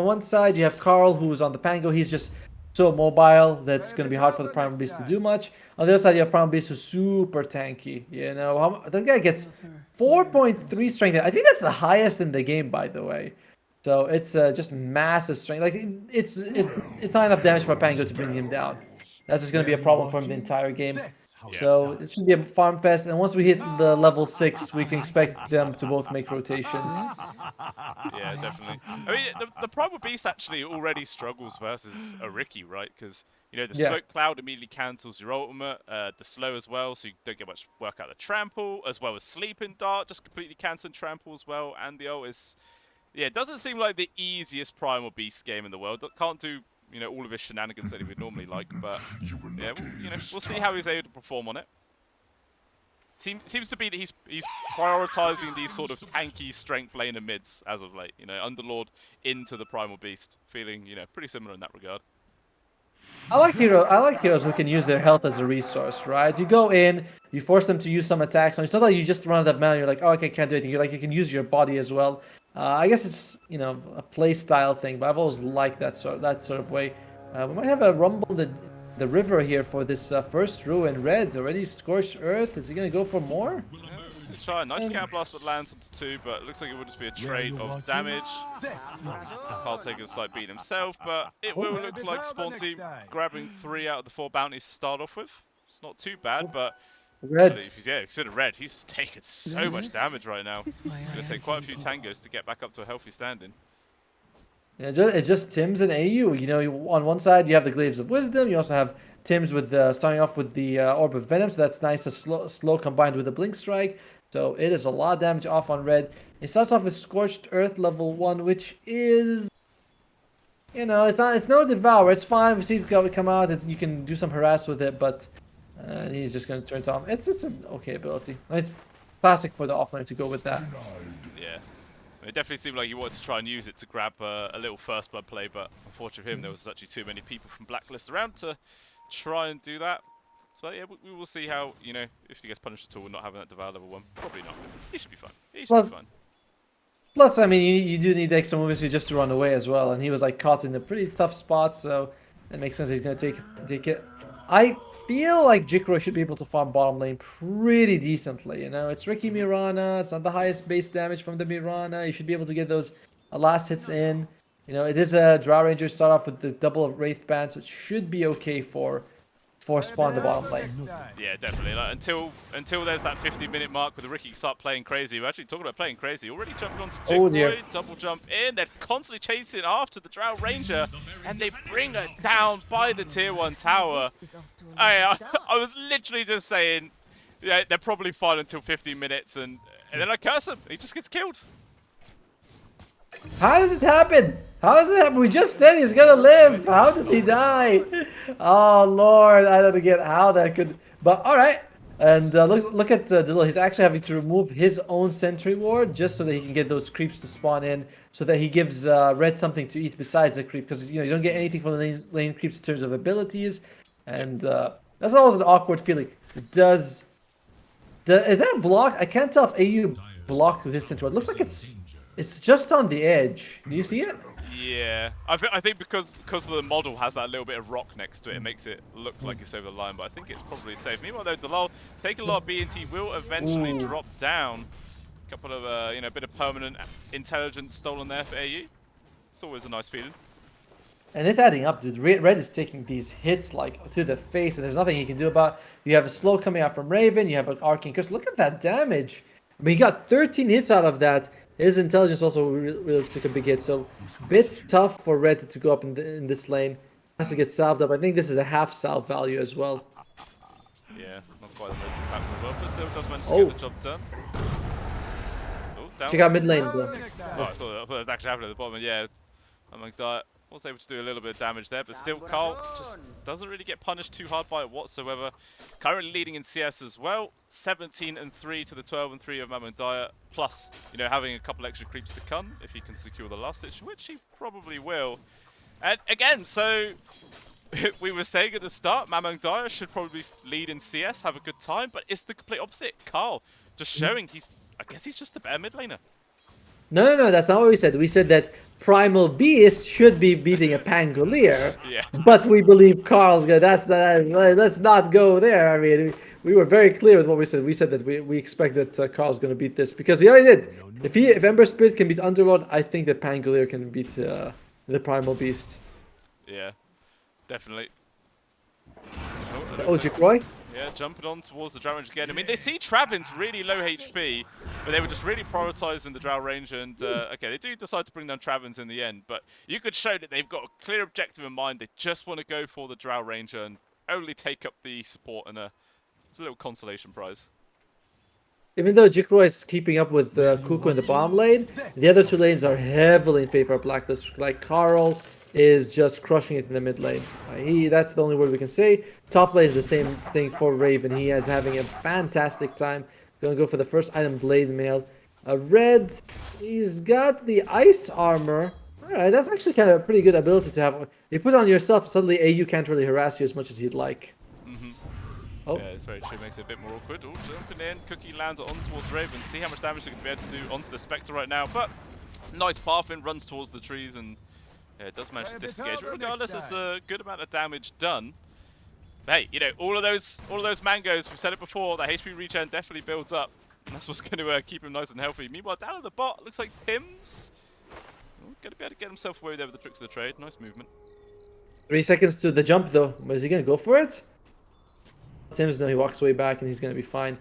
on one side, you have Carl, who's on the Pango. He's just so mobile that's going to be hard for the Primal Beast to do much. On the other side, you have Primal Beast who's super tanky. You know, how, that guy gets 4.3 strength. I think that's the highest in the game, by the way. So it's uh, just massive strength. Like it's it's it's not enough damage for Pango to bring him down. That's just going to be a problem for him the entire game. So it should be a farm fest, and once we hit the level six, we can expect them to both make rotations. Yeah, definitely. I mean, the, the Primal Beast actually already struggles versus a Riki, right? Because you know the Yeah. smoke cloud immediately cancels your ultimate, uh, the slow as well, so you don't get much work out of the trample, as well as sleeping dart, just completely canceling trample as well, and the ult is, yeah, it doesn't seem like the easiest Primal Beast game in the world. Can't do you know all of his shenanigans that he would normally like, but yeah, we'll, you know, we'll see how he's able to perform on it. Seems seems to be that he's he's prioritizing these sort of tanky strength laner mids as of late. You know, Underlord into the Primal Beast, feeling you know pretty similar in that regard. I like heroes. I like heroes who can use their health as a resource, right? You go in, you force them to use some attacks. And it's not like you just run out of mana. You're like, oh, okay, can't do anything. You're like, you can use your body as well. Uh, I guess it's you know a play style thing, but I've always liked that sort that sort of way. Uh, we might have a rumble in the the river here for this uh, first ruin red already scorched earth. Is he gonna go for more? Yeah, try a nice Scatterblast that lands into two, but it looks like it would just be a trade of damage. Carl taking a slight beat himself, but it will look like Spawn Team grabbing three out of the four bounties to start off with. It's not too bad, but Red. actually, if he's yeah, consider red, he's taking so much damage right now. It's gonna take quite a few tangos to get back up to a healthy standing. Yeah, just, it's just Tim's and AU. You know, on one side you have the Glaives of Wisdom. You also have Tim's with uh, starting off with the uh, Orb of Venom, so that's nice. A slow, slow combined with a Blink Strike, so it is a lot of damage off on red. It starts off with Scorched Earth level one, which is, you know, it's not, it's no Devour. It's fine. We see it come out. It's, you can do some harass with it, but uh, he's just gonna turn it off. It's it's an okay ability. It's classic for the offlaner to go with that. Yeah. It definitely seemed like he wanted to try and use it to grab uh, a little first blood play, but unfortunately for him, there was actually too many people from Blacklist around to try and do that. So yeah, we, we will see how, you know, if he gets punished at all and not having that Devour level 1. Probably not. He should be fine. He should Well, be fine. Plus, I mean, you, you do need extra movements just to run away as well, and he was like caught in a pretty tough spot, so it makes sense he's gonna take take it. I feel like Jikro should be able to farm bottom lane pretty decently. You know, it's Riki mm-hmm. Mirana. It's not the highest base damage from the Mirana. You should be able to get those last hits in. You know, it is a Drow Ranger. Start off with the double of Wraith Band, so it should be okay for for spawn the bottom lane. Yeah, definitely. Like, until until there's that 50 minute mark where the Riki start playing crazy. We're actually talking about playing crazy. Already jumping onto Oh, Jigboy, dear. double jump in. They're constantly chasing after the Drow Ranger, and they bring her down by the tier one tower. I, I, I was literally just saying, yeah, they're probably fine until 15 minutes, and and then I curse him. He just gets killed. How does it happen? How does it happen? We just said he's gonna live. How does he die? Oh lord, I don't get how that could. But all right. And uh, look, look at uh, Diddle. He's actually having to remove his own sentry ward just so that he can get those creeps to spawn in, so that he gives uh, Red something to eat besides the creep. Because you know you don't get anything from the lane, lane creeps in terms of abilities, and uh, that's always an awkward feeling. Does, the, is that blocked? I can't tell if AU blocked with his sentry ward. Looks like it's it's just on the edge. Do you see it? Yeah, I, th I think because because the model has that little bit of rock next to it, it makes it look like it's over the line. But I think it's probably safe. Meanwhile, though, Delal taking a lot of BNT will eventually Ooh. drop down. A couple of uh, you know, a bit of permanent intelligence stolen there for AU. It's always a nice feeling. And it's adding up, dude. Red, Red is taking these hits like to the face, and there's nothing he can do about. You have a slow coming out from Raven. You have an arcane curse. Look at that damage. I mean, he got 13 hits out of that. His intelligence also really, took a big hit. So, bit tough for Red to go up in, the, in this lane. Has to get salved up. I think this is a half salve value as well. Yeah, not quite the most impactful, well, but still does manage to Oh. get the job done. Oh, down. Check out mid lane, though. Oh, I thought, I thought it was actually happening at the bottom. Yeah, Among Diet was able to do a little bit of damage there, but still Carl just doesn't really get punished too hard by it whatsoever. Currently leading in CS as well, 17 and 3 to the 12 and 3 of Mamang Daya, plus, you know, having a couple extra creeps to come if he can secure the last stitch, which he probably will. And again, so we were saying at the start, Mamang Daya should probably lead in CS, have a good time, but it's the complete opposite. Carl just mm. showing he's, I guess he's just the better mid laner. No, no, no, that's not what we said. We said that Primal Beast should be beating a Pangolier. Yeah. But we believe Carl's gonna. That's that. Let's not go there. I mean, we were very clear with what we said. We said that we, we expect that uh, Carl's gonna beat this because he already did. If he if Ember Spirit can beat Underlord, I think that Pangolier can beat uh, the Primal Beast. Yeah, definitely. Oh, Roy. Yeah, jumping on towards the Drow Ranger again. I mean, they see Travin's really low HP, but they were just really prioritizing the Drow Ranger. And, uh, okay, they do decide to bring down Travins in the end, but you could show that they've got a clear objective in mind. They just want to go for the Drow Ranger and only take up the support and a, it's a little consolation prize. Even though Jikroy is keeping up with uh, Kuku in the bomb lane, the other two lanes are heavily in favor of Blacklist. Like Carl is just crushing it in the mid lane. Uh, he that's the only word we can say. Top lane is the same thing for Raven. He is having a fantastic time. Gonna go for the first item, Blade Mail. A red, he's got the ice armor. Alright, that's actually kind of a pretty good ability to have. You put on yourself, suddenly AU can't really harass you as much as he'd like. Mm -hmm. Oh. Yeah, it's very true. Makes it a bit more awkward. Oh, jumping in. Cookie lands on towards Raven. See how much damage they can be able to do onto the Spectre right now. But nice path in, runs towards the trees, and yeah, it does manage to disengage. But regardless, there's a good amount of damage done. But hey, you know, all of those all of those mangoes, we've said it before, the HP regen definitely builds up. And that's what's going to uh, keep him nice and healthy. Meanwhile, down at the bot, looks like Tim's going to be able to get himself away there with the tricks of the trade. Nice movement. Three seconds to the jump, though. Is he going to go for it? Tim's no, he walks way back and he's going to be fine.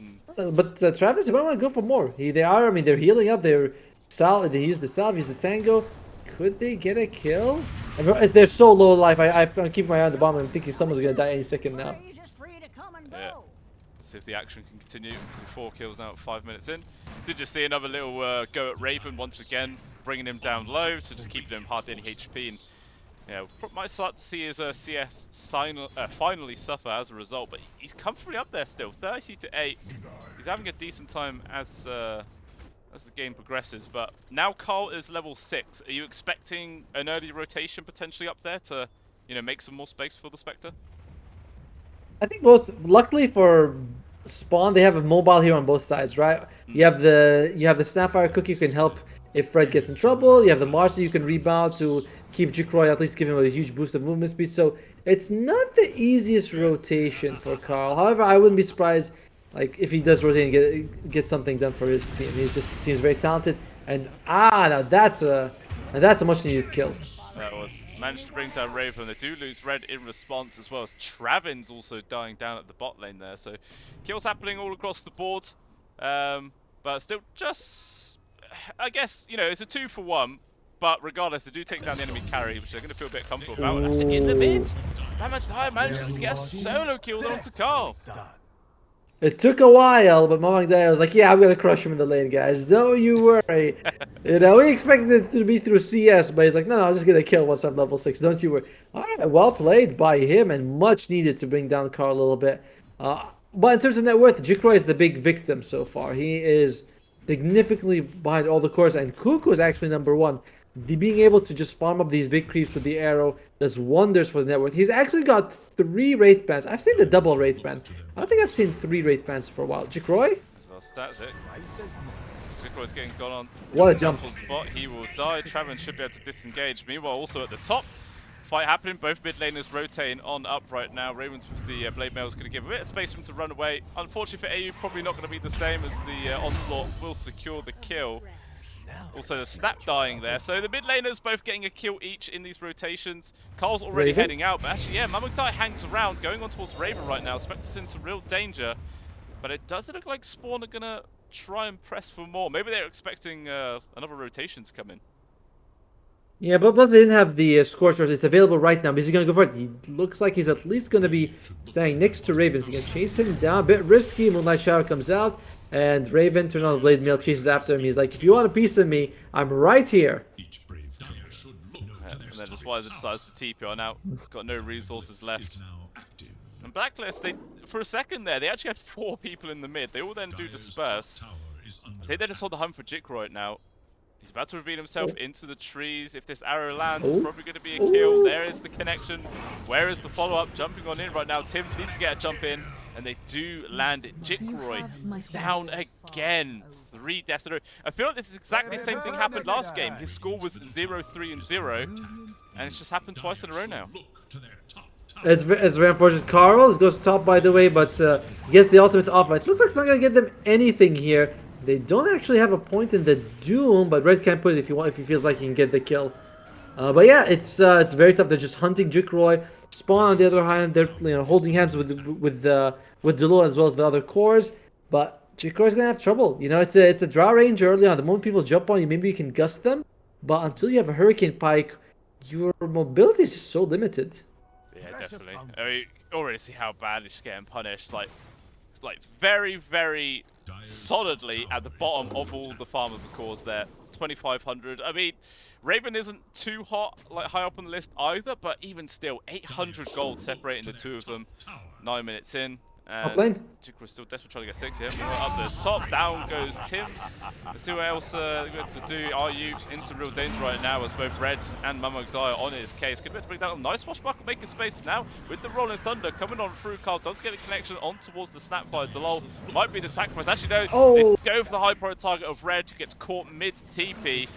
Mm. But uh, Travis, you might want to go for more. He, they are, I mean, they're healing up. They're solid. they use the salve, use the tango. Could they get a kill? They're so low life. I, I, keep my eye on the bomb. I'm thinking someone's going to die any second now. Yeah. Let's see if the action can continue. So four kills now, five minutes in. Did just see another little uh, go at Raven once again, bringing him down low, so just keeping him hard any HP. And yeah, might start to see his uh, CS uh, finally suffer as a result, but he's comfortably up there still, 30 to 8. He's having a decent time as uh, as the game progresses, but now Carl is level 6. Are you expecting an early rotation potentially up there to, you know, make some more space for the Spectre? I think both. Luckily for Spawn, they have a mobile here on both sides, right? Hmm. You have the you have the Snapfire Cookie who can help if Fred gets in trouble. You have the Marci you can rebound to keep Jikroy, at least give him a huge boost of movement speed. So it's not the easiest rotation for Carl. However, I wouldn't be surprised like if he does rotate and get get something done for his team. He just seems very talented. And ah, now that's a that's a much needed kill. That was managed to bring down Raven. They do lose Red in response as well as Travin's also dying down at the bot lane there. So kills happening all across the board. Um, but still just, I guess, you know, it's a two for one. But regardless, they do take down the enemy carry, which they're going to feel a bit comfortable about. And in the mid, Mamadai manages to get a solo kill onto Carl. It took a while, but Mamang was like, yeah, I'm going to crush him in the lane, guys. Don't you worry. you know, we expected it to be through CS, but he's like, no, no, I'm just going to kill once I'm level 6. Don't you worry. All right, well played by him and much needed to bring down Carl a little bit. Uh, but in terms of net worth, Jikroy is the big victim so far. He is significantly behind all the cores, and Kuku is actually number one the being able to just farm up these big creeps with the arrow does wonders for the network. He's actually got three Wraith Bands. I've seen the double Wraith Band. I don't think I've seen three Wraith Bands for a while. Jikroy? That's it. Jikroy's getting gone on. What a jump. Spot. He will die. Travin should be able to disengage. Meanwhile, also at the top, fight happening. Both mid laners rotating on up right now. Ravens with the uh, Blade Mail is going to give a bit of space for him to run away. Unfortunately for AU, probably not going to be the same as the uh, Onslaught will secure the kill. Also, the snap dying there. So the mid laners both getting a kill each in these rotations. Carl's already Raven? heading out, but actually, yeah, Mamukdai hangs around, going on towards Raven right now. Spectre's in some real danger. But it doesn't look like Spawn are going to try and press for more. Maybe they're expecting uh, another rotation to come in. Yeah, but plus they didn't have the uh, Scorcher. It's available right now. Is he going to go for it? He looks like he's at least going to be staying next to Raven. Ravens. He can chase him down. A bit risky. Moonlight Shadow comes out. And Raven turns on the blade mail, chases after him. He's like, if you want a piece of me, I'm right here. and then just Wiser decides to TP on out. Got no resources left. And Blacklist, they for a second there, they actually had four people in the mid. They all then do disperse. I think they just hold the hunt for Jik right now. He's about to reveal himself oh. into the trees. If this arrow lands, oh. it's probably going to be a kill. Oh. There is the connection. Where is the follow-up? Jumping on in right now. Tims needs to get a jump in. And they do land it. Jikroy have down thoughts. again. Three deaths in a row. I feel like this is exactly the same thing happened last game. His score was 0-3 and 0, and it's just happened twice in a row now. It's, ve- it's very unfortunate. Carl goes top, by the way, but uh, gets the ultimate off. It looks like it's not going to get them anything here. They don't actually have a point in the Doom, but Red can put it if he, want, if he feels like he can get the kill. Uh, but yeah, it's uh, it's very tough. They're just hunting Jikroy. Spawn on the other hand, they're you know holding hands with with uh, with Delo as well as the other cores. But Jikroy's gonna have trouble. You know, it's a it's a draw range early on. The moment people jump on you, maybe you can gust them. But until you have a Hurricane Pike, your mobility is just so limited. Yeah, definitely. I mean, already see how bad he's getting punished. Like, it's like very, very solidly at the bottom of all the farm of the cores there. 2,500. I mean, Raven isn't too hot, like high up on the list either, but even still, 800 gold separating the two of them. Nine minutes in. And lane. Jikro's still desperate trying to get six here. Up the top, down goes Tim's. Let's see what else uh, they're to do. Are you in some real danger right now as both Red and Mammoth die on his case? Could be able to bring down nice swashbuckle, making space now with the Rolling Thunder coming on through. Carl does get a connection on towards the Snapfire. Delol might be the sacrifice. Actually, no, Oh. they go for the high pro target of Red, who gets caught mid TP,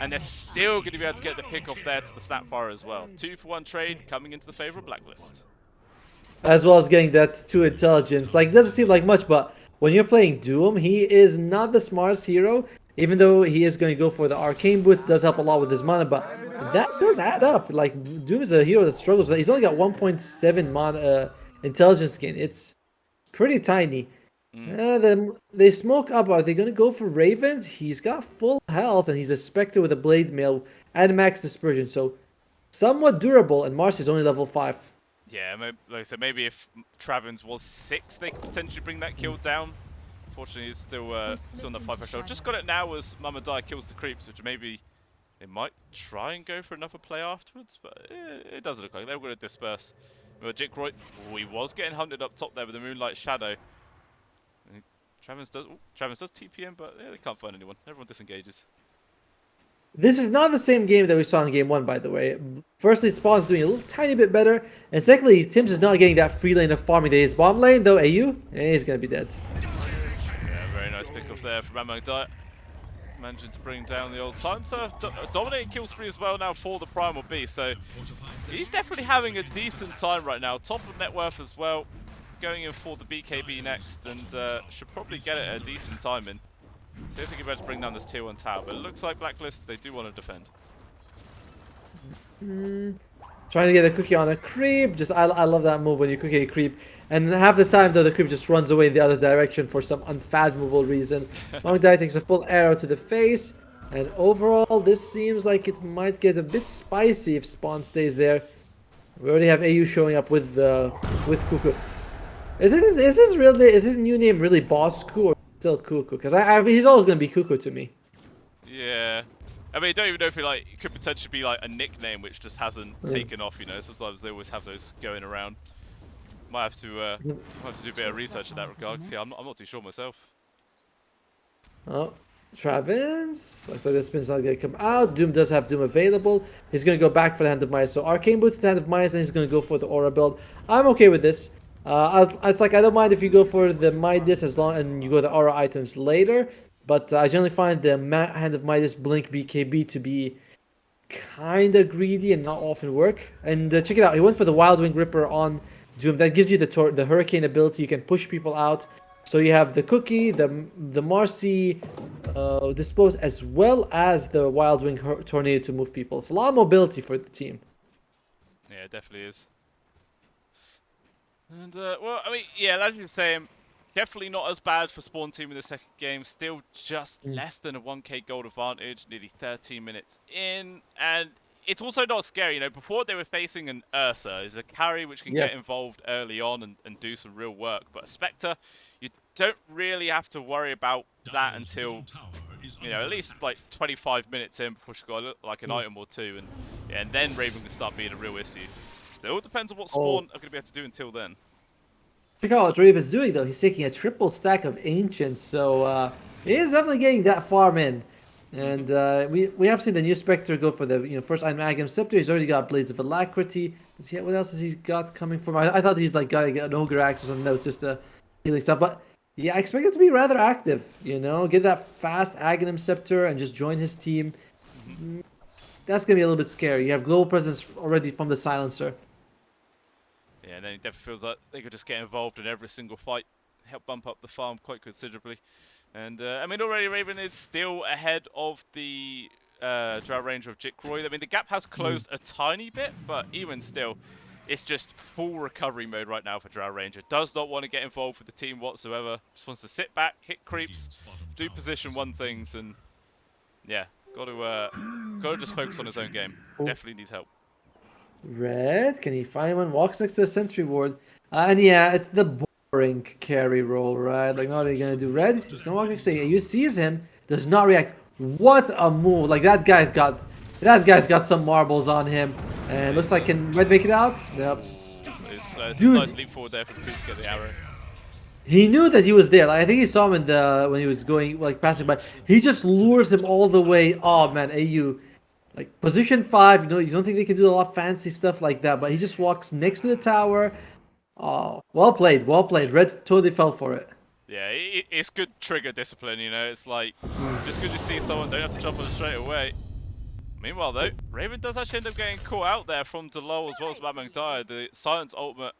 and they're still going to be able to get the pick off there to the Snapfire as well. Two for one trade coming into the favor of Blacklist. As well as getting that two intelligence. Like, doesn't seem like much, but when you're playing Doom, he is not the smartest hero. Even though he is going to go for the arcane boots, does help a lot with his mana, but that does add up. Like Doom is a hero that struggles. with that. He's only got 1.7 mana uh, intelligence gain. It's pretty tiny. Uh, then they smoke up. Are they going to go for Ravens? He's got full health, and he's a Spectre with a Blade Mail and max dispersion, so somewhat durable. And Mars is only level five. Yeah, may- like I said, maybe if Travens was six, they could potentially bring that kill down. Unfortunately, he's still uh, still on the five threshold. Just got it now as Mama Die kills the creeps, which maybe they might try and go for another play afterwards, but eh, it doesn't look like they're going to disperse. But Jikroy, oh, he was getting hunted up top there with the Moonlight Shadow. And Travens does, Travens does TPM, but yeah, they can't find anyone. Everyone disengages. This is not the same game that we saw in game one, by the way. Firstly, Spawn's doing a little tiny bit better, and secondly, Tim's is not getting that free lane of farming that is bottom lane, though AU, he's gonna be dead. Yeah, very nice pick off there from Amang Diet. Managing to bring down the old Silencer. Do dominating kill spree as well now for the Primal B, So he's definitely having a decent time right now. Top of net worth as well. Going in for the BKB next and uh, should probably get it at a decent time in. See if we can better bring down this tier 1 tower. But it looks like Blacklist, they do want to defend. Trying to get a cookie on a creep. Just I, I love that move when you cookie a creep. And half the time though the creep just runs away in the other direction for some unfathomable reason. Long Die takes a full arrow to the face. And overall this seems like it might get a bit spicy if Spawn stays there. We already have AU showing up with uh, with Kuku. Is this is this really is his new name really Boss Ku or still Kuku? Because I, I he's always gonna be Kuku to me. Yeah. I mean, I don't even know if it, like, it could potentially be like a nickname which just hasn't Mm. taken off, you know. Sometimes they always have those going around. Might have to, uh, might have to do a bit of research in that regard. yeah, I'm not, I'm not too sure myself. Oh, Travens. Looks like the spin's not gonna come out. Doom does have Doom available. He's gonna go back for the Hand of Midas. So Arcane Boots the Hand of Midas, then he's gonna go for the Aura build. I'm okay with this. Uh, I, it's like I don't mind if you go for the Midas as long and you go the Aura items later. But uh, I generally find the Ma- Hand of Midas Blink BKB to be kind of greedy and not often work. And uh, check it out. He went for the Wild Wing Ripper on Doom. That gives you the tor- the Hurricane ability. You can push people out. So you have the Cookie, the the Marci, uh, Dispose, as well as the Wild Wing Tornado to move people. It's a lot of mobility for the team. Yeah, it definitely is. And, uh, well, I mean, yeah, as you were saying, definitely not as bad for Spawn Team in the second game. Still just less than a 1k gold advantage, nearly 13 minutes in. And it's also not scary, you know, before they were facing an Ursa, is a carry which can Yeah. get involved early on and, and do some real work. But a Spectre, you don't really have to worry about that until you know, at least like 25 minutes in before she's got like an item or two, and yeah, and then Raven can start being a real issue. It all depends on what Spawn are going to be able to do until then. Check out what Raven's doing though. He's taking a triple stack of Ancients, so uh, he is definitely getting that farm in. And uh, we we have seen the new Spectre go for the you know first Iron Magnum Scepter. He's already got Blades of Alacrity. Does he? What else has he got coming from? I, I thought he's like got an Ogre Axe or something. No, it's just a healing stuff. But yeah, I expect it to be rather active. You know, get that fast Aghanim Scepter and just join his team. Mm, That's gonna be a little bit scary. You have global presence already from the Silencer. Yeah, and then it definitely feels like they could just get involved in every single fight, help bump up the farm quite considerably. And uh, I mean, already Raven is still ahead of the uh, Drow Ranger of Jikroy. I mean, the gap has closed a tiny bit, but even still, it's just full recovery mode right now for Drow Ranger. Does not want to get involved with the team whatsoever. Just wants to sit back, hit creeps, do position one things, and yeah, got to uh, got to just focus on his own game. Definitely needs help. Red, can he find one? Walks next to a sentry ward. Uh, and yeah, it's the boring carry roll, right? Like, what are you gonna do? Red, just gonna walk next to you. You sees him, does not react. What a move! Like that guy's got, that guy's got some marbles on him. And looks like can Red make it out? Yep. It's close. Dude. Nice leap forward there for the creep to get the arrow. He knew that he was there. Like, I think he saw him in the when he was going like passing by. He just lures him all the way. Oh man, AU, like position five. You know, you don't think they can do a lot of fancy stuff like that, but he just walks next to the tower. Oh, well played, well played. Red totally fell for it. Yeah, i it's good trigger discipline, you know. It's like, just good to see someone don't have to jump on it straight away. Meanwhile, though, Raven does actually end up getting caught out there from Delol as well as Mad Dyer. The Silence ultimate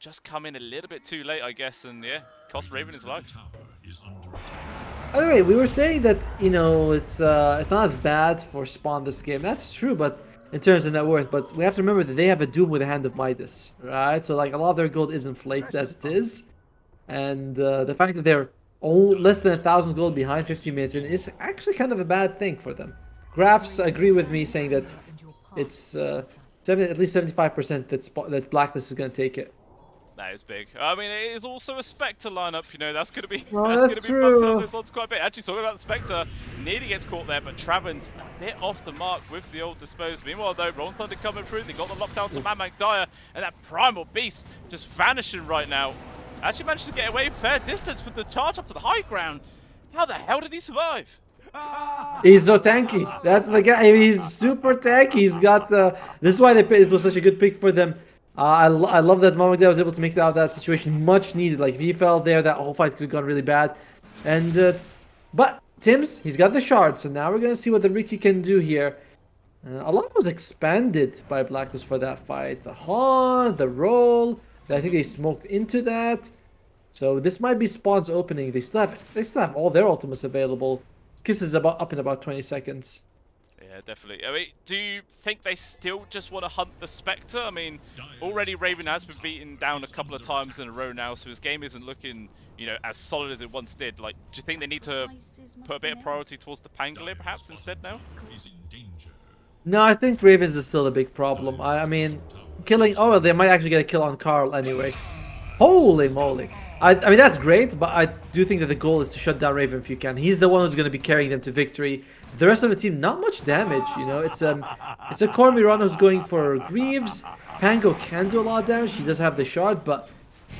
just come in a little bit too late, I guess, and yeah, cost Raven his life. By the way, we were saying that you know it's uh, it's not as bad for Spawn this game. That's true, but in terms of net worth, but we have to remember that they have a Doom with a Hand of Midas, right? So like a lot of their gold is inflated as it is, and uh, the fact that they're only less than a thousand gold behind 15 minutes in is actually kind of a bad thing for them. Graphs agree with me saying that it's uh, seven, at least 75% that that Blacklist is going to take it. That is big. I mean, it is also a Spectre lineup, you know, that's going to be Oh, that's, that's going to be bumping true. up those quite a bit. Actually, talking about the Spectre, nearly gets caught there, but Traven's a bit off the mark with the old Dispose. Meanwhile, though, Rolling Thunder coming through, they got the lockdown to Mad Dyer, and that Primal Beast just vanishing right now. Actually managed to get away fair distance with the charge up to the high ground. How the hell did he survive? He's so tanky. That's the guy. He's super tanky. He's got. Uh, this is why they picked, it was such a good pick for them. Uh, I, lo- I love that Mamadou was able to make it out of that situation. Much needed. Like if he fell there, that whole fight could have gone really bad. And uh, but Tim's he's got the shard. So now we're gonna see what the Riki can do here. Uh, a lot was expanded by Blacklist for that fight. The haunt, the roll. I think they smoked into that. So this might be Spawn's opening. They still have they still have all their ultimates available. Kiss is about up in about 20 seconds. Yeah, definitely. I mean, do you think they still just want to hunt the Spectre? I mean, already Raven has been beaten down a couple of times in a row now, so his game isn't looking, you know, as solid as it once did. Like, do you think they need to put a bit of priority towards the Pangolier perhaps instead now? No, I think Ravens is still a big problem. I, I mean, killing. Oh, they might actually get a kill on Carl anyway. Holy moly! I, I mean that's great, but I do think that the goal is to shut down Raven if you can. He's the one who's going to be carrying them to victory. The rest of the team, not much damage. You know, it's um, it's a Corey Mirana who's going for Greaves. Pango can do a lot of damage. He does have the shard, but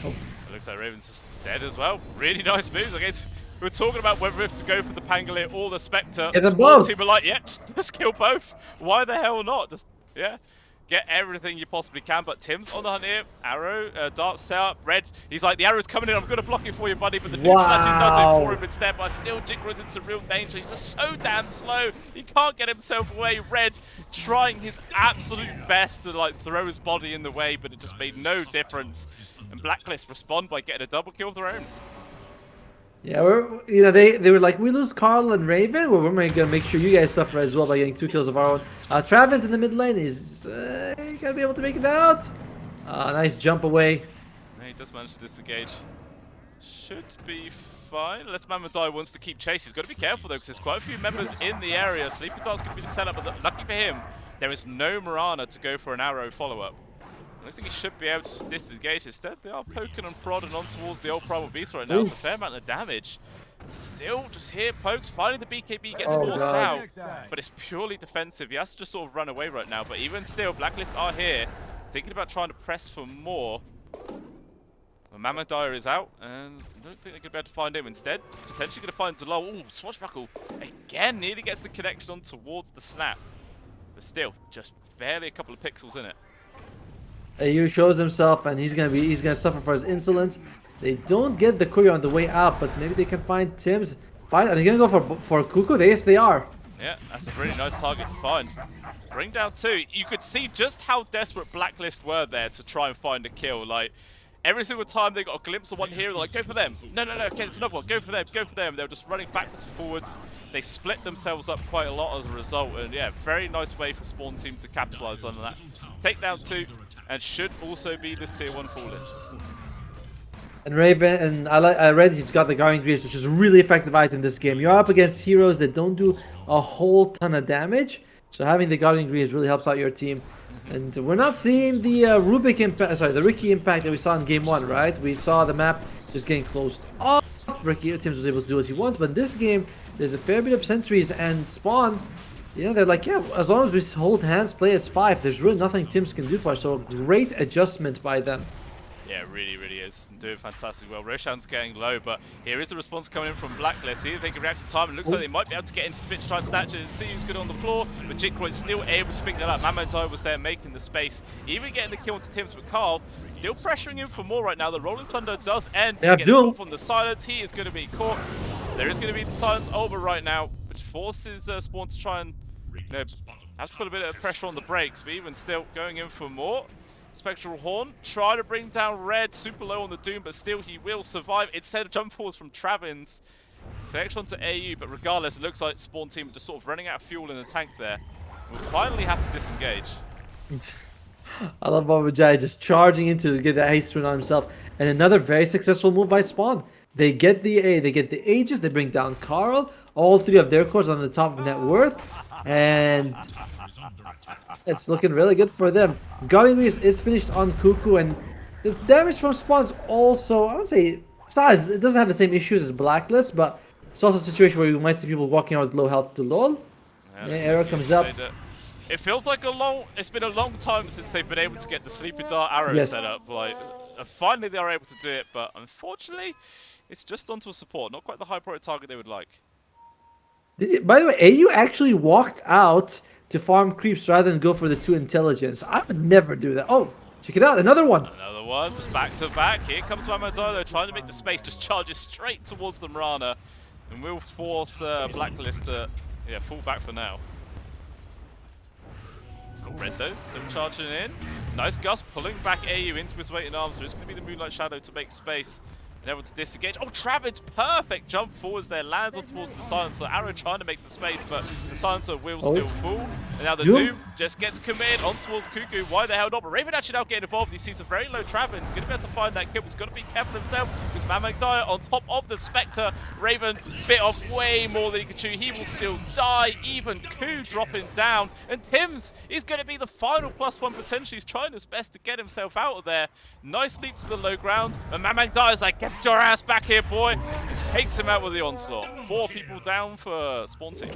It looks like Raven's just dead as well. Really nice moves. I guess we were talking about whether if to go for the Pangolier or the Spectre. Them Small both. team were like, yeah, just kill both. Why the hell not? Just, yeah. Get everything you possibly can, but Tim's on the hunt here. Arrow, uh, dart set up. Red, he's like, the arrow's coming in, I'm going to block it for you, buddy. But the neutral actually does it for him instead. But still, Jiggro's in some real danger. He's just so damn slow. He can't get himself away. Red trying his absolute best to like throw his body in the way, but it just made no difference. And Blacklist respond by getting a double kill of their own. Yeah, we're you know they they were like we lose Carl and Raven. Well, we're gonna make sure you guys suffer as well by getting two kills of our own. Uh, Travis in the mid lane is uh, gonna be able to make it out. Uh, nice jump away. He does manage to disengage. Should be fine. Unless Mamadai wants to keep chase. He's got to be careful, though, because there's quite a few members in the area. Sleepy Dart's going to be the setup, but lucky for him, there is no Mirana to go for an arrow follow-up. Looks like he should be able to just disengage. Instead, they are poking and prodding on towards the old Primal Beast right now. It's a fair amount of damage. Still, just here, pokes. Finally, the BKB gets Oh, forced God. out. But it's purely defensive. He has to just sort of run away right now. But even still, Blacklist are here, thinking about trying to press for more. Well, Mamadire is out, and I don't think they're going to be able to find him. Instead, potentially going to find Delol. Ooh, Swashbuckle again nearly gets the connection on towards the snap. But still, just barely a couple of pixels in it. AU shows himself, and he's gonna be he's gonna suffer for his insolence. They don't get the Kuya on the way out, but maybe they can find Tim's. Find, are they gonna go for for Kuku? Yes, they are. Yeah, that's a really nice target to find. Bring down two. You could see just how desperate Blacklist were there to try and find a kill. Like, every single time they got a glimpse of one here, they're like, go for them. No, no, no, okay, it's another one. Go for them, go for them. They were just running backwards and forwards. They split themselves up quite a lot as a result. And yeah, very nice way for Spawn Team to capitalize on that. Take down two, and should also be this tier one falling. And Raven, and I, like, I read he's got the Guardian Greaves, which is a really effective item in this game. You're up against heroes that don't do a whole ton of damage, so having the Guardian Greaves really helps out your team. And we're not seeing the uh, Rubik impact, sorry, the Riki impact that we saw in game one, right? We saw the map just getting closed off. Riki Tim's was able to do what he wants, but in this game, there's a fair bit of sentries and spawn. You know, they're like, yeah, as long as we hold hands, play as five, there's really nothing Tim's can do for us. So a great adjustment by them. Yeah, really, really is. Doing fantastic well. Roshan's getting low, but here is the response coming in from Blacklist. See if they can react in time. It looks like they might be able to get into the pitch, try and snatch it and see who's good on the floor. But Jikroy's still able to pick that up. Mamadai was there making the space. Even getting the kill onto Tims, but Carl still pressuring him for more right now. The Rolling Thunder does end. Yeah, gets from the silence. He is going to be caught. There is going to be the silence over right now, which forces uh, Spawn to try and you know, has put a bit of pressure on the brakes, but even still going in for more. Spectral Horn, try to bring down Red, super low on the Doom, but still he will survive. Instead of jump forwards from Travins. Connection onto AU, but regardless, it looks like Spawn Team just sort of running out of fuel in the tank there. We'll finally have to disengage. I love Babajai just charging into to get that haste run on himself. And another very successful move by Spawn. They get the A, they get the Aegis, they bring down Carl, all three of their cores on the top of net worth, and it's looking really good for them. Guardian Greaves is finished on Kuku, and this damage from spawns also, I would say, size. it doesn't have the same issues as Blacklist, but it's also a situation where you might see people walking out with low health to LOL. Yeah, arrow comes up. It feels like a long, it's been a long time since they've been able to get the Sleepy Dart arrow yes. set up. Like, uh, finally they are able to do it, but unfortunately, it's just onto a support. Not quite the high priority target they would like. By the way, AU actually walked out to farm creeps rather than go for the two intelligence. I would never do that. Oh, check it out, another one. Another one, just back to back. Here comes Mamadolo trying to make the space, just charges straight towards the Mirana. And we'll force uh, Blacklist to yeah, fall back for now. Got Red though, still charging in. Nice Gust pulling back AU into his waiting arms. So it's going to be the Moonlight Shadow to make space able to disengage. Oh, Travis, perfect jump forwards there, lands on towards the Silencer. Arrow trying to make the space, but the Silencer will oh. still fall. And now the Doom. Doom just gets committed on towards Kuku. Why the hell not? But Raven actually now getting involved. He sees a very low Travis. He's going to be able to find that kill. He's got to be careful himself because Mamadire on top of the Spectre. Raven bit off way more than he could chew. He will still die. Even Ku dropping down. And Tims is going to be the final plus one potentially. He's trying his best to get himself out of there. Nice leap to the low ground. And Mamadire is like, get your ass back here, boy. Takes him out with the onslaught. Four people down for Spawn Team.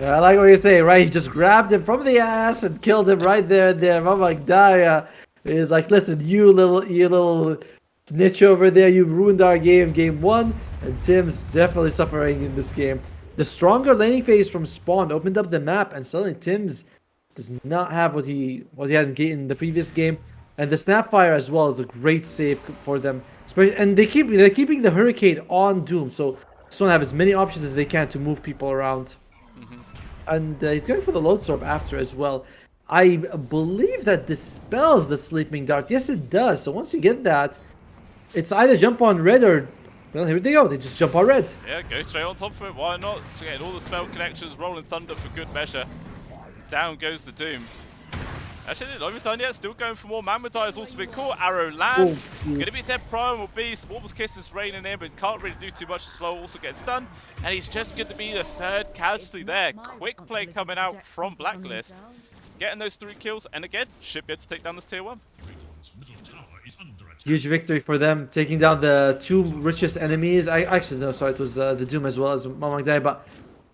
Yeah, I like what you're saying, right? He just grabbed him from the ass and killed him right there and there. I'm like, Daya is like, listen, you little, you little snitch over there. You ruined our game, game one. And Tim's definitely suffering in this game. The stronger laning phase from Spawn opened up the map, and suddenly Tim's does not have what he what he had in the previous game. And the Snapfire as well is a great save for them. And they keep they're keeping the Hurricane on Doom, so Stone have as many options as they can to move people around. Mm -hmm. And uh, he's going for the Loadstorm after as well. I believe that dispels the Sleeping Dart. Yes, it does. So once you get that, it's either jump on red or well, here they go. They just jump on red. Yeah, go straight on top of it. Why not? Get all the spell connections, rolling thunder for good measure. Down goes the Doom. Actually, not even done yet. Still going for more. Mamadai has also been caught. Arrow lands. Oh, it's going to be a dead primal beast. Warp's Kiss is raining in, but can't really do too much. Slow also gets stunned. And he's just going to be the third casualty there. Quick play coming out from Blacklist. Getting those three kills. And again, should be able to take down this tier one. Huge victory for them, taking down the two richest enemies. I actually no, sorry, it was uh, the Doom as well as Mamangdai, but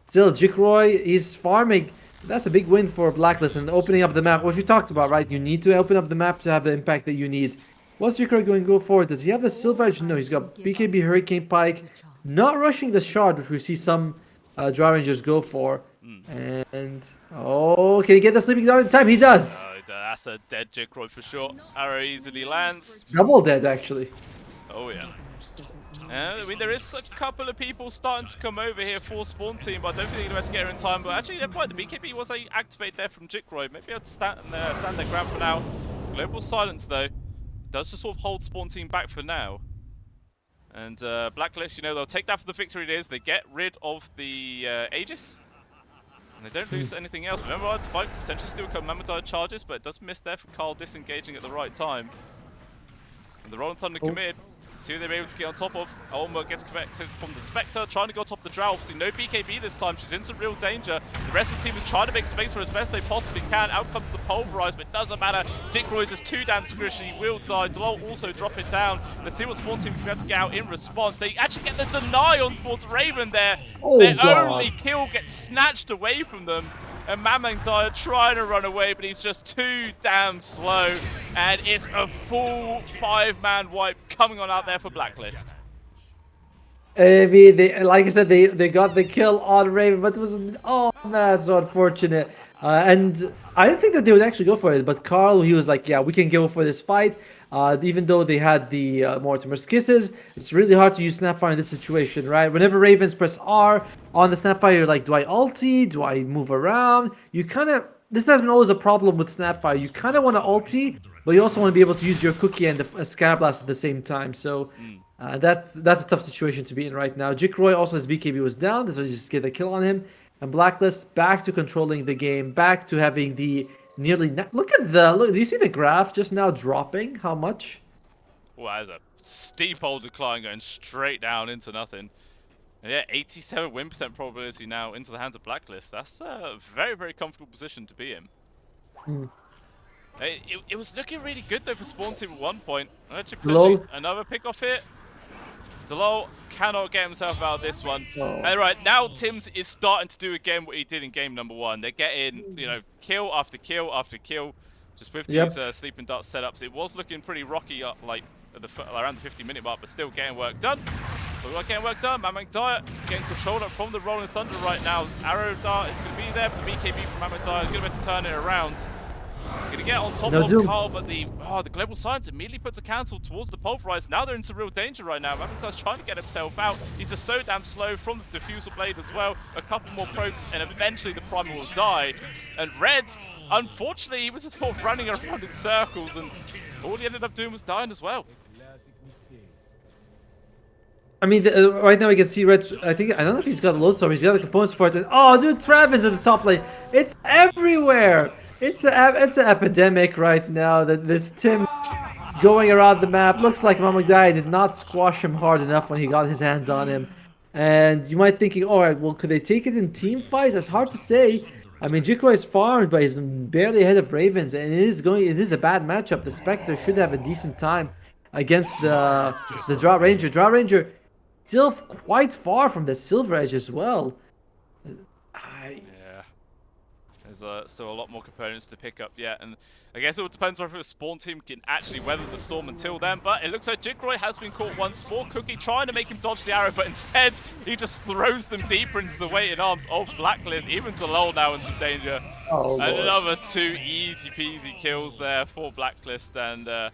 still, Jikroy is farming that's a big win for Blacklist and opening up the map, which we talked about, right? You need to open up the map to have the impact that you need. What's Jikroy going to go for? Does he have the Silver Edge? No, he's got BKB Hurricane Pike. Not rushing the Shard, which we see some uh, Drow Rangers go for. Mm. And, oh, can he get the Sleeping Dart in time? He does! Oh, that's a dead Jikroy for sure. Arrow easily lands. Double dead, actually. Oh, yeah. I mean, there is a couple of people starting to come over here for Spawn Team, but I don't think they're going to get her in time. But actually, never mind. The BKB was a activate there from Jikroy. Maybe I'll stand, uh, stand their ground for now. Global Silence, though, does just sort of hold Spawn Team back for now. And uh, Blacklist, you know, they'll take that for the victory it is. They get rid of the uh, Aegis. And they don't lose anything else. Remember, the fight potentially still come Mamadai charges, but it does miss there from Carl disengaging at the right time. And the Rolling Thunder oh. committed. See who they're able to get on top of. Olma gets connected from the Spectre, trying to go top of the Drow. Obviously, no BKB this time. She's in some real danger. The rest of the team is trying to make space for as best they possibly can. Out comes the Pulverize, but it doesn't matter. Dick Royce is too damn squishy. He will die. Delol also drop it down. Let's see what Spawn Team can be able to get out in response. They actually get the deny on Sports Raven there. Oh, Their God. only kill gets snatched away from them. And Mamang Daya trying to run away, but he's just too damn slow. And it's a full five-man wipe coming on out there for Blacklist. I mean, they, like I said, they, they got the kill on Raven, but it was, oh man, so unfortunate. Uh, and I didn't think that they would actually go for it, but Carl, he was like, yeah, we can go for this fight. Uh, even though they had the uh, Mortimer's Kisses, it's really hard to use Snapfire in this situation, right? Whenever Ravens press R on the Snapfire, you're like, do I ulti? Do I move around? You kind of, this has been always a problem with Snapfire. You kind of want to ulti, but you also want to be able to use your cookie and the uh, Scatterblast at the same time. So uh, that's that's a tough situation to be in right now. Jikroy also his BKB was down, so just get a kill on him. And Blacklist back to controlling the game, back to having the nearly... Look at the... Look, do you see the graph just now dropping? How much? Well, there's a steep old decline going straight down into nothing. And yeah, 87 win percent probability now into the hands of Blacklist. That's a very, very comfortable position to be in. Hmm. It, it, it, was looking really good though for Spawn Team at one point. Another pick off here. Delol cannot get himself out of this one. Oh. All right, now Tims is starting to do again what he did in game number one. They're getting, you know, kill after kill after kill, just with yep. these uh, sleeping dart setups. It was looking pretty rocky, uh, like the, around the 50 minute mark, but still getting work done. But we're getting work done. Mamang Daya getting control up from the Rolling Thunder right now. Arrow Dart is going to be there, but the BKB from Mamang Daya is going to be able to turn it around. He's going to get on top no, of Carl, but the oh, the Global Silence immediately puts a cancel towards the Pulverize. Now they're into real danger right now. Maventar's trying to get himself out. He's just so damn slow from the Diffusal Blade as well. A couple more pokes, and eventually the Primal will die. And Red, unfortunately, he was just sort of running around in circles, and all he ended up doing was dying as well. I mean, the, uh, right now we can see Red. I think I don't know if he's got a Lodestorm. He's got the components for it. And, oh, dude, Travis at the top lane. It's everywhere. It's a it's an epidemic right now that this Tim going around the map looks like Mamagdai did not squash him hard enough when he got his hands on him. And you might thinking, all right, well, could they take it in team fights? It's hard to say. I mean, Jikroy is farmed, but he's barely ahead of Ravens, and it is going. It is a bad matchup. The Spectre should have a decent time against the the Drow Ranger. Drow Ranger still quite far from the Silver Edge as well. There's uh, still a lot more components to pick up yet, and I guess it all depends whether the spawn team can actually weather the storm until then, but it looks like Jikroy has been caught once more. Cookie trying to make him dodge the arrow, but instead he just throws them deeper into the waiting arms of Blacklist. Even Delol now in some danger. Oh, Another two easy peasy kills there for Blacklist, and uh,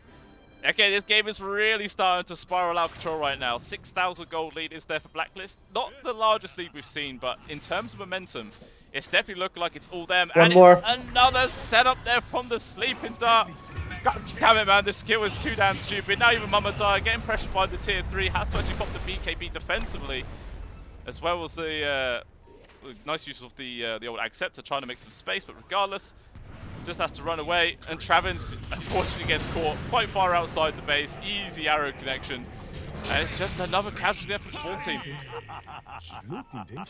Okay, this game is really starting to spiral out of control right now. 6,000 gold lead is there for Blacklist. Not the largest lead we've seen, but in terms of momentum, it's definitely looking like it's all them. One and more. another setup there from the Sleeping Dart. God damn it, man. This skill is too damn stupid. Now even Mamadai getting pressured by the tier 3. Has to actually pop the BKB defensively. As well as the uh, nice use of the uh, the old Acceptor trying to make some space. But regardless, just has to run away. And Travins, unfortunately, gets caught quite far outside the base. Easy arrow connection. And it's just another casualty there for Spawn Team.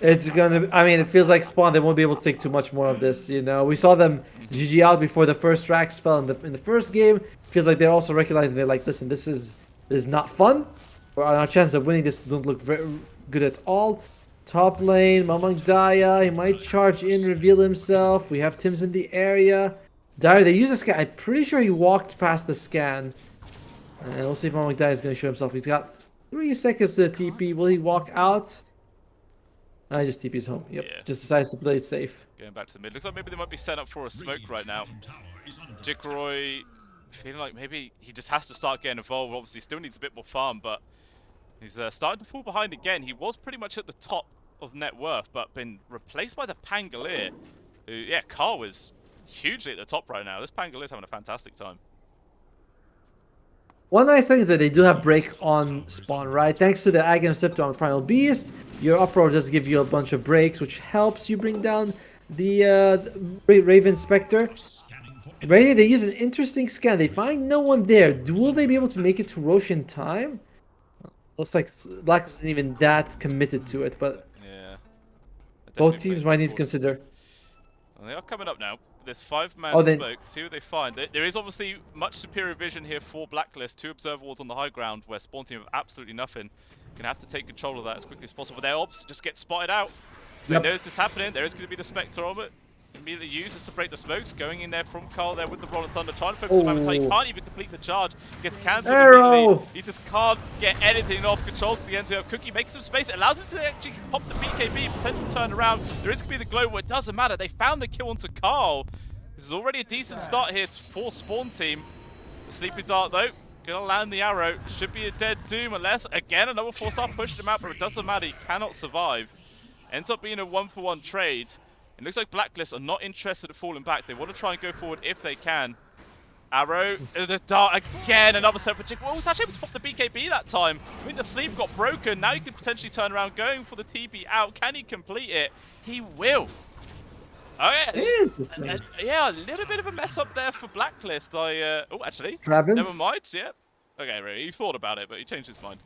It's gonna. I mean, it feels like Spawn. They won't be able to take too much more of this. You know, we saw them GG out before the first tracks fell in the in the first game. Feels like they're also recognizing they're like, listen, this is this is not fun. Our chances of winning this don't look very good at all. Top lane, Mamang Daya. He might charge in, reveal himself. We have Tim's in the area. Dyer, they use a scan. I'm pretty sure he walked past the scan. And we'll see if Mammoth is going to show himself. He's got three seconds to the TP. Will he walk out? I just TP's home. Yep. Yeah. Just decides to play it safe. Going back to the mid. Looks like maybe they might be set up for a smoke right now. Jikroy feeling like maybe he just has to start getting involved. Obviously, still needs a bit more farm, but he's uh, starting to fall behind again. He was pretty much at the top of net worth, but been replaced by the Pangolier. Who, yeah, Carl is hugely at the top right now. This Pangolier's having a fantastic time. One nice thing is that they do have break on spawn, right? Thanks to the Agam Scepter on Primal Beast, your uproar does give you a bunch of breaks, which helps you bring down the, uh, Raven Spectre. Ready? They use an interesting scan. They find no one there. Will they be able to make it to Rosh in time? Looks like Black isn't even that committed to it, but Yeah. both teams might need to consider. They are coming up now. This five-man Oh, smoke. See what they find. There, there is obviously much superior vision here for Blacklist. Two observer wards on the high ground where Spawn Team have absolutely nothing. Gonna have to take control of that as quickly as possible. Their obs just get spotted out. So Yep. they notice this happening. There is going to be the Spectre of it. Immediately uses to break the smokes. Going in there from Carl there with the Rolling Thunder. Trying to focus on He can't even complete the charge. Gets cancelled immediately. He just can't get anything off control to the end. So Cookie makes some space. It allows him to actually pop the BKB. Potential turn around. There is going to be the glow. But it doesn't matter. They found the kill onto Carl. This is already a decent start here for Spawn Team. Sleeping Dart, though, gonna land the arrow. Should be a dead doom, unless, again, another Force Staff pushed him out, but it doesn't matter. He cannot survive. Ends up being a one-for-one trade. It looks like Blacklist are not interested in falling back. They want to try and go forward if they can. Arrow, uh, the dart again, another set for Chick. Well, was actually able to pop the BKB that time. I mean, the sleeve got broken. Now he could potentially turn around, going for the TP out. Can he complete it? He will. Oh yeah, and- yeah, a little bit of a mess up there for Blacklist. I uh, oh actually, Travins? never mind. Yeah, okay, really, you thought about it, but he changed his mind.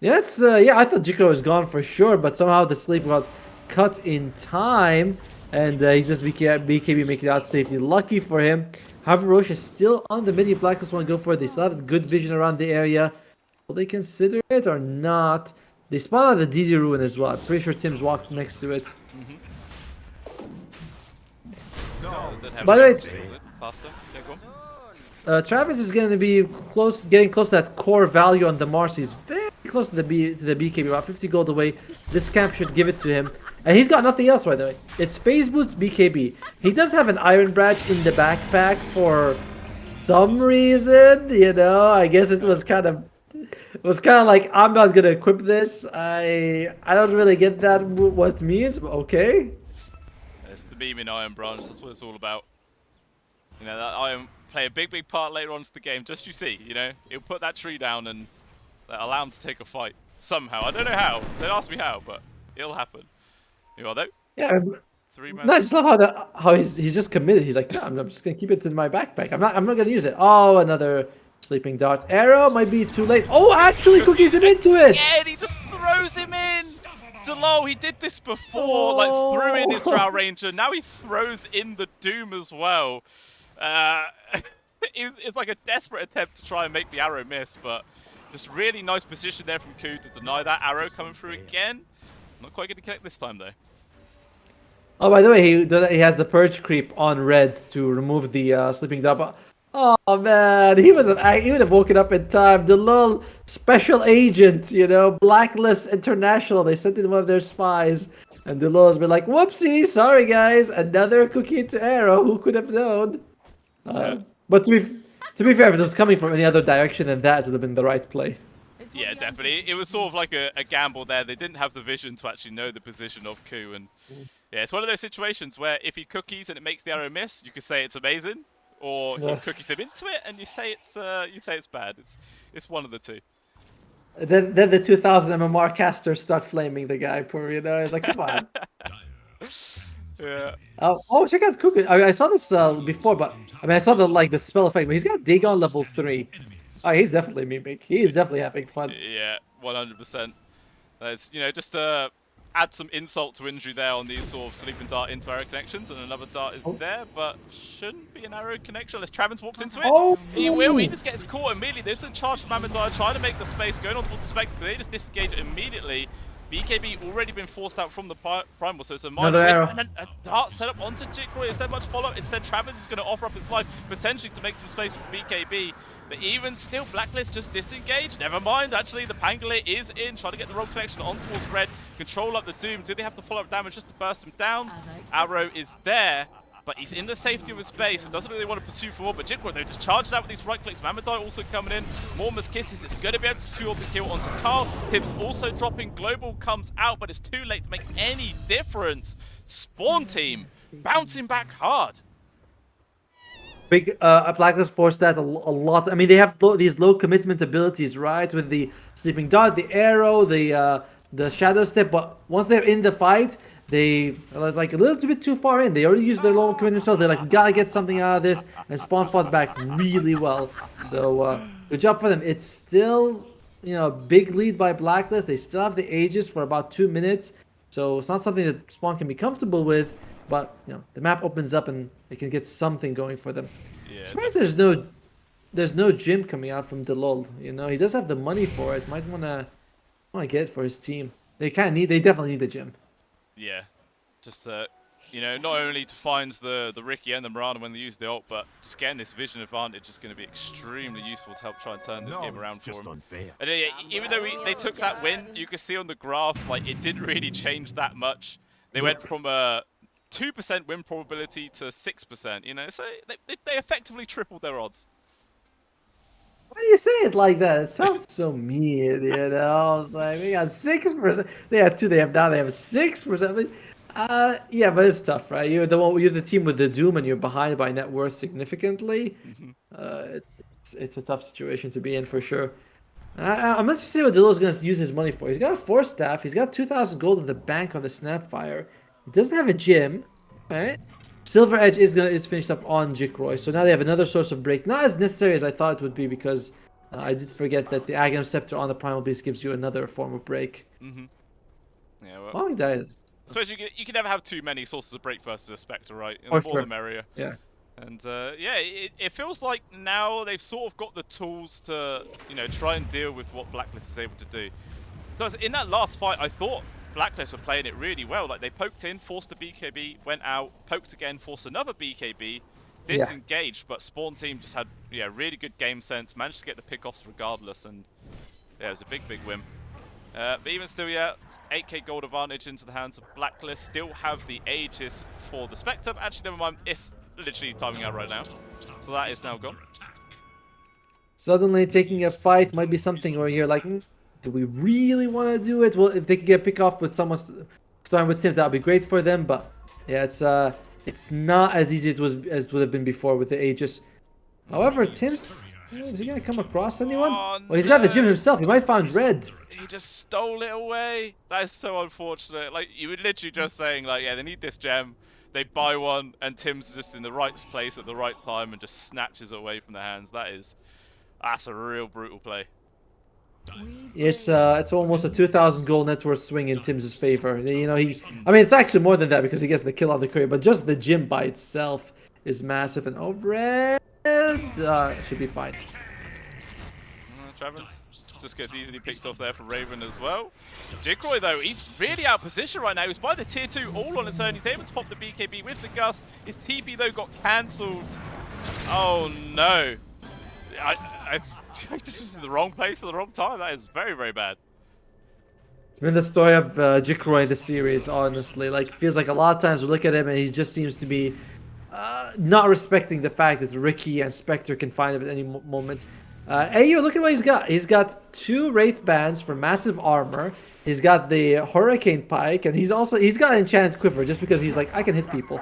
Yes, uh, yeah, I thought Jiko was gone for sure, but somehow the sleep got cut in time, and uh, he just BK, BKB making it out safety. Lucky for him. However, Rosh is still on the mid. If Blacklist want to go for it, they still have good vision around the area. Will they consider it or not? They spawn out the DD rune as well. I'm pretty sure Tim's walked next to it. By the way- faster. Yeah, go on. Uh, Travis is going to be close, getting close to that core value on the Mars. He's very close to the B to the BKB, about 50 gold away. This camp should give it to him, and he's got nothing else, by the way. It's Phase Boots BKB. He does have an Iron Badge in the backpack for some reason, you know. I guess it was kind of, it was kind of like I'm not gonna equip this. I I don't really get that what it means, but okay. It's the beam in Iron Branch. That's what it's all about. You know that Iron play a big, big part later on to the game. Just you see, you know, he'll put that tree down and uh, allow him to take a fight somehow. I don't know how. Don't ask me how, but it'll happen. You are though. Yeah, Three man. No, I just love how that how he's he's just committed. He's like, no, I'm, I'm just gonna keep it in my backpack. I'm not I'm not gonna use it. Oh, another sleeping dart. Arrow might be too late. Oh, actually, cookies him into it. Yeah, and he just throws him in. Delo, he did this before, like threw in his Drow Ranger. Now he throws in the Doom as well. Uh, it's, it's like a desperate attempt to try and make the arrow miss, but just really nice position there from Ku to deny that arrow coming through again. Not quite going to connect this time though. Oh, by the way, he he has the purge creep on red to remove the uh, sleeping. But oh man, he was an he would have woken up in time. The little special agent, you know, Blacklist International. They sent in one of their spies, and Delul's been like, "Whoopsie, sorry guys, another cookie into arrow. Who could have known?" Uh, Yeah. But to be to be fair, if it was coming from any other direction than that, it would have been the right play. It's Yeah, definitely. It was sort of like a, a gamble there. They didn't have the vision to actually know the position of Ku, and yeah, it's one of those situations where if he cookies and it makes the arrow miss, you could say it's amazing, or Yes. he cookies him into it and you say it's uh, you say it's bad. It's it's one of the two. Then then the 2000 MMR casters start flaming the guy. Poor, you know, it's like, come on. Yeah. Oh, oh, check out Kuku. I, mean, I saw this uh, before, but I mean, I saw the like the spell effect, but he's got Dagon level three. Oh, he's definitely mimic. He's definitely having fun. Yeah, 100%. There's, you know, just to add some insult to injury there on these sort of sleeping dart into arrow connections, and another dart is Oh. there, but shouldn't be an arrow connection unless Travins walks into it. Oh! He will, he just gets caught immediately. There's a charge from Amadar trying to make the space, going on towards the Spectre, but they just disengage immediately. BKB already been forced out from the Primal, so it's a minor arrow. and then a dart set up onto Jikroy. Is there much follow-up? Instead, Travis is going to offer up his life, potentially to make some space with the BKB. But even still, Blacklist just disengaged. Never mind, actually, the Pangolier is in, trying to get the rogue connection on towards Red. Control up the Doom. Do they have the follow-up damage just to burst him down? As I expected. Arrow is there. But he's in the safety of his base, so doesn't really want to pursue for more. But Jikroy, though, just charged out with these right clicks. Mamang Daya also coming in. Mortimer Kisses is going to be able to secure the kill onto Carl. Tibbs also dropping. Global comes out, but it's too late to make any difference. Spawn team bouncing back hard. Big uh, Blacklist forced that a, a lot. I mean, they have low, these low commitment abilities, right? With the sleeping dart, the arrow, the uh, the shadow step. But once they're in the fight, they was like a little bit too far in. They already used their low commitment spell. They're like, gotta get something out of this. And Spawn fought back really well. So uh, good job for them. It's still you know big lead by Blacklist. They still have the ages for about two minutes. So it's not something that Spawn can be comfortable with. But you know the map opens up and they can get something going for them. Yeah, Surprised there's no there's no gem coming out from Delol. You know, he does have the money for it. Might wanna wanna get it for his team. They kind of need. They definitely need the gem. yeah. Just uh, you know, not only to find the the Riki and the Mirana when they use the ult, but just getting this vision advantage is going to be extremely useful to help try and turn this No, game around it's for just him. unfair. And uh, yeah, even though we, they took that win, you can see on the graph, like, it didn't really change that much. They went from a 2% win probability to 6%, you know, so they, they, they effectively tripled their odds. Why do you say it like that? It sounds so mean. You know, it's like they got six percent. They had two. They have now. They have six percent. Uh, yeah, but it's tough, right? You're the one. You're the team with the doom, and you're behind by net worth significantly. Uh, it's it's a tough situation to be in for sure. I, I'm interested to see what Dilo's going to use his money for. He's got a Force Staff. He's got 2,000 gold in the bank on the Snapfire. He doesn't have a gem, right? Silver Edge is gonna is finished up on Jikroy, so now they have another source of break. Not as necessary as I thought it would be because uh, I did forget that the Aghanim Scepter on the Primal Beast gives you another form of break. Mm-hmm. Yeah, well, Well, he dies. I suppose you can, you can never have too many sources of break versus a Spectre, right? The more sure. the merrier. Yeah. And uh, yeah, it, it feels like now they've sort of got the tools to, you know, try and deal with what Blacklist is able to do. Because in that last fight, I thought Blacklist were playing it really well. Like they poked in, forced a BKB, went out, poked again, forced another BKB, Yeah. disengaged, but Spawn team just had yeah really good game sense, managed to get the pickoffs regardless, and yeah, it was a big big win. Uh, but even still, yeah, 8k gold advantage into the hands of Blacklist. Still have the Aegis for the Spectre. Actually, never mind. It's literally timing out right now. So that is now gone. Suddenly taking a fight might be something where you're like, "Mm, do we really want to do it? Well, if they could get pick off with someone starting with Tims, that would be great for them. But yeah, it's uh, it's not as easy as it was as it would have been before with the Aegis. However, Tims, is he gonna come across anyone? Oh, well, he's got the gem himself. He might find red. He just stole it away. That is so unfortunate. Like, you were literally just saying, like, yeah, they need this gem. They buy one, and Tim's just in the right place at the right time and just snatches it away from their hands. That is, that's a real brutal play. It's uh, it's almost a 2,000 gold net worth swing in Tim's favor. You know, he. I mean, it's actually more than that because he gets the kill on the courier, but just the gem by itself is massive. And oh, red uh, should be fine. Uh, Travens just gets easily picked off there from Raven as well. Jikroy, though, he's really out of position right now. He's by the tier 2 all on its own. He's able to pop the BKB with the Gust. His TP, though, got cancelled. Oh, no. I, I, I just was in the wrong place at the wrong time. That is very, very bad. It's been the story of uh, Jikroy in the series, honestly. Like, feels like a lot of times we look at him and he just seems to be uh, not respecting the fact that Riki and Spectre can find him at any moment. Uh, Ayo, look at what he's got. He's got two Wraith Bands for massive armor. He's got the Hurricane Pike, and he's also he's got an Enchanted Quiver just because he's like, I can hit people.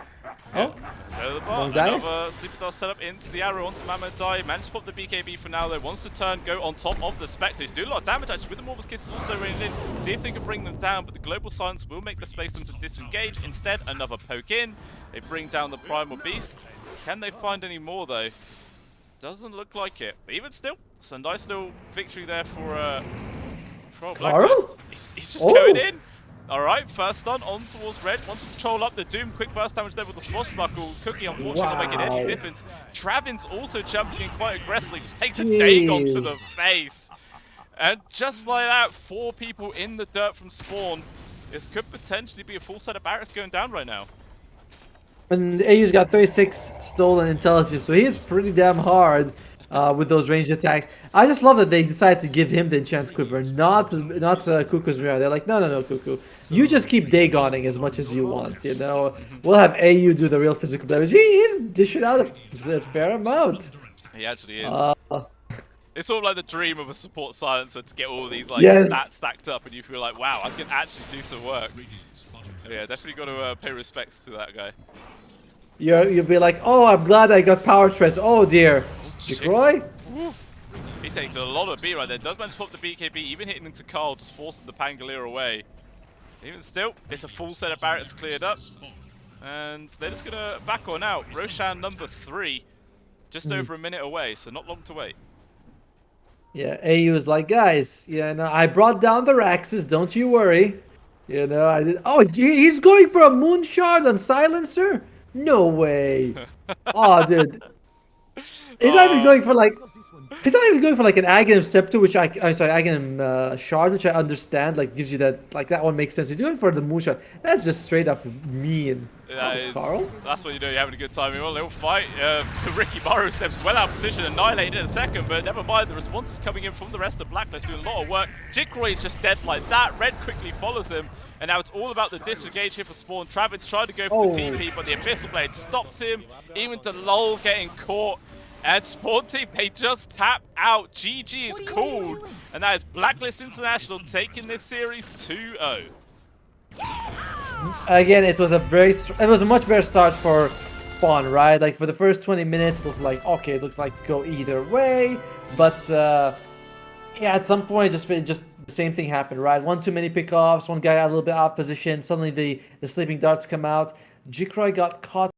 Oh, So the bot, another Sleeper Dart set up into the arrow onto Mamang Daya. Managed to pop the BKB for now though. Wants to turn, go on top of the Spectre. He's doing a lot of damage actually with the Mortimer Kisses also raining in. See if they can bring them down, but the Global Silence will make the space them to disengage. Instead, another poke in. They bring down the Primal Beast. Can they find any more though? Doesn't look like it. But even still, it's a nice little victory there for uh for? He's, he's just Oh. going in. Alright, first stun on towards red. Wants to control up the Doom. Quick burst damage there with the swashbuckle. Cookie unfortunately not making any difference. Travin's also jumping in quite aggressively. Just takes a Dagon to the face. And just like that, four people in the dirt from spawn. This could potentially be a full set of barracks going down right now. And AU's got 36 stolen intelligence, so he is pretty damn hard uh, with those ranged attacks. I just love that they decided to give him the enchant quiver, not not uh, Kuku's mirror. They're like, no, no, no, Kuku. You just keep Dagoning as much as you want, you know? We'll have AU do the real physical damage. He is dishing out a fair amount. He actually is. Uh, it's sort of like the dream of a support silencer to get all these like Yes. stats stacked up, and you feel like, wow, I can actually do some work. Yeah, definitely got to uh, pay respects to that guy. you're, you'll be like, oh, I'm glad I got Power Treads. Oh dear. Shit. He takes a lot of B right there. Does manage to pop the BKB, even hitting into Carl, just forcing the Pangolier away. Even still, it's a full set of barracks cleared up. And they're just going to back on out. Roshan number three, just Hmm. over a minute away, so not long to wait. Yeah, AU is like, guys, yeah, no, I brought down the Raxes, don't you worry. You know, I did. Oh, he's going for a moonshard on silencer? No way. oh, dude. He's not even going for like. He's not even going for like an Aghanim scepter, which I, I'm sorry, Aghanim uh, shard, which I understand. Like gives you that, like that one makes sense. He's doing for the moonshard. That's just straight up mean. That Oh, Carl? that's what you do. You're having a good time. Well, they'll fight. Uh, Riki Morrow steps well out of position, annihilated in a second, but never mind. The response is coming in from the rest of Blacklist, doing a lot of work. Jikroy is just dead like that. Red quickly follows him, and now it's all about the disengage here for Spawn. Travis tried to go for Oh. the TP, but the Abyssal Blade stops him. Even to Lol getting caught. And Spawn Team, they just tap out. GG is What are you called. And that is Blacklist International taking this series oh. 2-0. Again, it was a very, it was a much better start for Spawn, right? Like for the first 20 minutes, it looked like okay, it looks like to go either way, but uh, yeah, at some point, just just the same thing happened, right? One too many pickoffs, one guy got a little bit out of position. Suddenly, the the sleeping darts come out. Jikroy got caught